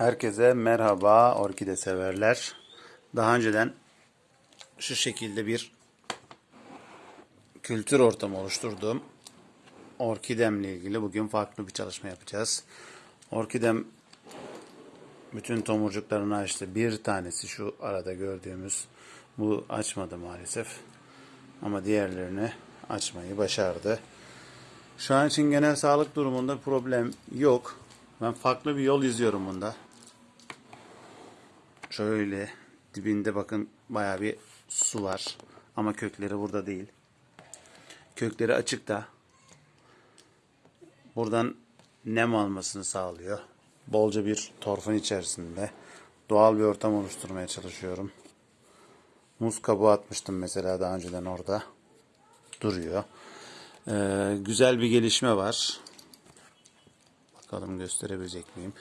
Herkese merhaba orkide severler. Daha önceden şu şekilde bir kültür ortamı oluşturduğum orkidemle ilgili bugün farklı bir çalışma yapacağız. Orkidem bütün tomurcuklarını açtı. Bir tanesi şu arada gördüğümüz bu açmadı maalesef. Ama diğerlerini açmayı başardı. Şu an için genel sağlık durumunda problem yok. Ben farklı bir yol izliyorum bunda. Şöyle dibinde bakın baya bir su var. Ama kökleri burada değil. Kökleri açıkta. Buradan nem almasını sağlıyor. Bolca bir torfun içerisinde. Doğal bir ortam oluşturmaya çalışıyorum. Muz kabuğu atmıştım mesela daha önceden orada. Duruyor. Ee, güzel bir gelişme var. Bakalım gösterebilecek miyim?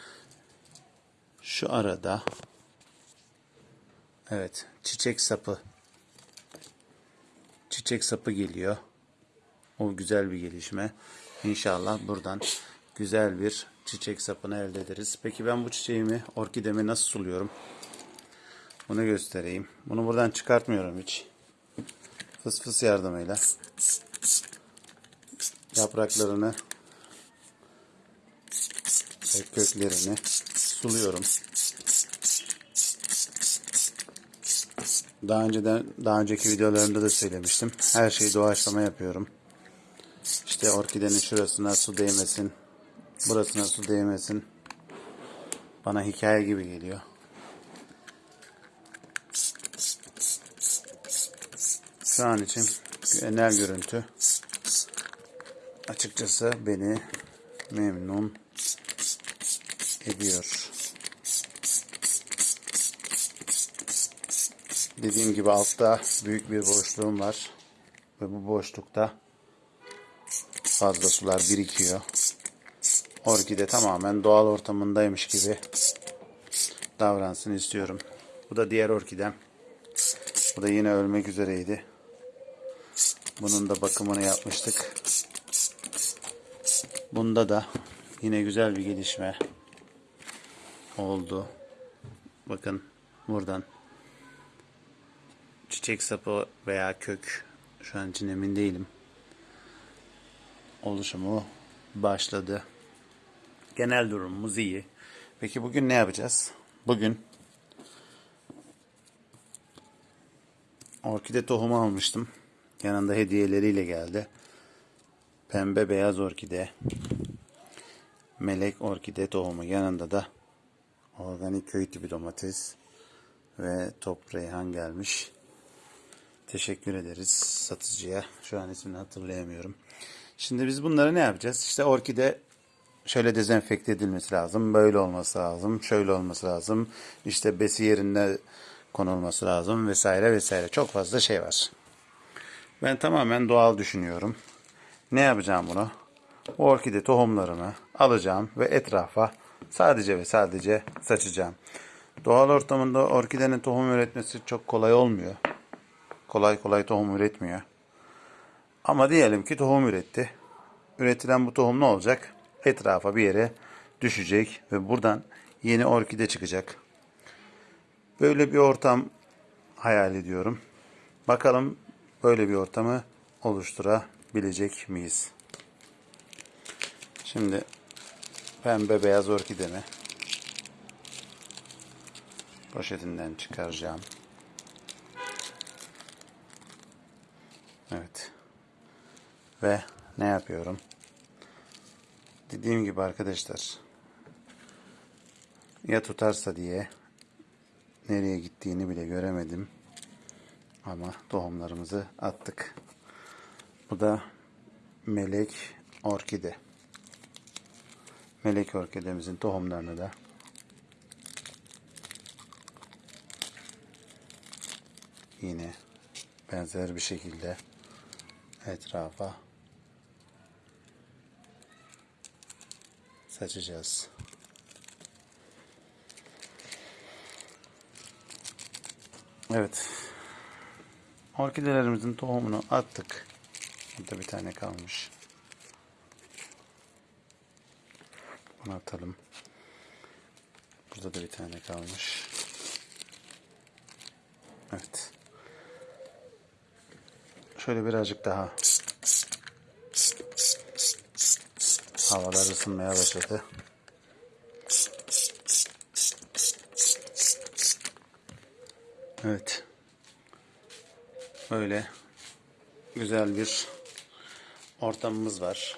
Şu arada evet çiçek sapı çiçek sapı geliyor. O güzel bir gelişme. İnşallah buradan güzel bir çiçek sapını elde ederiz. Peki ben bu çiçeğimi, orkidemi nasıl suluyorum? Bunu göstereyim. Bunu buradan çıkartmıyorum hiç. Fıs fıs yardımıyla yapraklarını ve köklerini suluyorum. Daha önceden daha önceki videolarımda da söylemiştim. Her şeyi doğaçlama yapıyorum. İşte orkidenin şurasına su değmesin. Burasına su değmesin. Bana hikaye gibi geliyor. Şu an için genel görüntü açıkçası beni memnun ediyor. Dediğim gibi altta büyük bir boşluğum var. Ve bu boşlukta fazla sular birikiyor. Orkide tamamen doğal ortamındaymış gibi davransın istiyorum. Bu da diğer orkidem. Bu da yine ölmek üzereydi. Bunun da bakımını yapmıştık. Bunda da yine güzel bir gelişme oldu. Bakın buradan çiçek sapı veya kök şu an için emin değilim. Oluşumu başladı. Genel durumumuz iyi. Peki bugün ne yapacağız? Bugün orkide tohumu almıştım. Yanında hediyeleriyle geldi. Pembe beyaz orkide. Melek orkide tohumu. Yanında da organik köy tipi domates ve top reyhan gelmiş. Teşekkür ederiz satıcıya. Şu an ismini hatırlayamıyorum. Şimdi biz bunları ne yapacağız? İşte orkide şöyle dezenfekte edilmesi lazım. Böyle olması lazım. Şöyle olması lazım. İşte besi yerinde konulması lazım vesaire vesaire. Çok fazla şey var. Ben tamamen doğal düşünüyorum. Ne yapacağım bunu? Bu orkide tohumlarını alacağım ve etrafa sadece ve sadece saçacağım. Doğal ortamında orkidenin tohum üretmesi çok kolay olmuyor. Kolay kolay tohum üretmiyor. Ama diyelim ki tohum üretti. Üretilen bu tohum ne olacak? Etrafa bir yere düşecek ve buradan yeni orkide çıkacak. Böyle bir ortam hayal ediyorum. Bakalım böyle bir ortamı oluşturabilecek miyiz? Şimdi pembe beyaz orkidemi poşetinden çıkaracağım. Evet. Ve ne yapıyorum? Dediğim gibi arkadaşlar ya tutarsa diye nereye gittiğini bile göremedim. Ama tohumlarımızı attık. Bu da melek orkide. Melek orkidemizin tohumlarını da yine benzer bir şekilde etrafa saçacağız. Evet. Orkidelerimizin tohumunu attık. Burada bir tane kalmış. Bunu atalım. Burada da bir tane kalmış. Evet. Şöyle birazcık daha. Havalar ısınmaya başladı. Evet. Böyle güzel bir ortamımız var.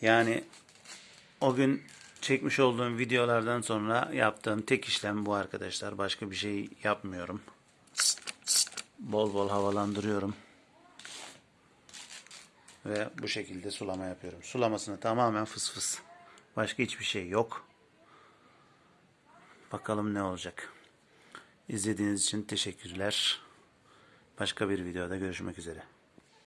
Yani o gün çekmiş olduğum videolardan sonra yaptığım tek işlem bu arkadaşlar. Başka bir şey yapmıyorum. Bol bol havalandırıyorum. Ve bu şekilde sulama yapıyorum. Sulamasını tamamen fıs fıs. Başka hiçbir şey yok. Bakalım ne olacak. İzlediğiniz için teşekkürler. Başka bir videoda görüşmek üzere.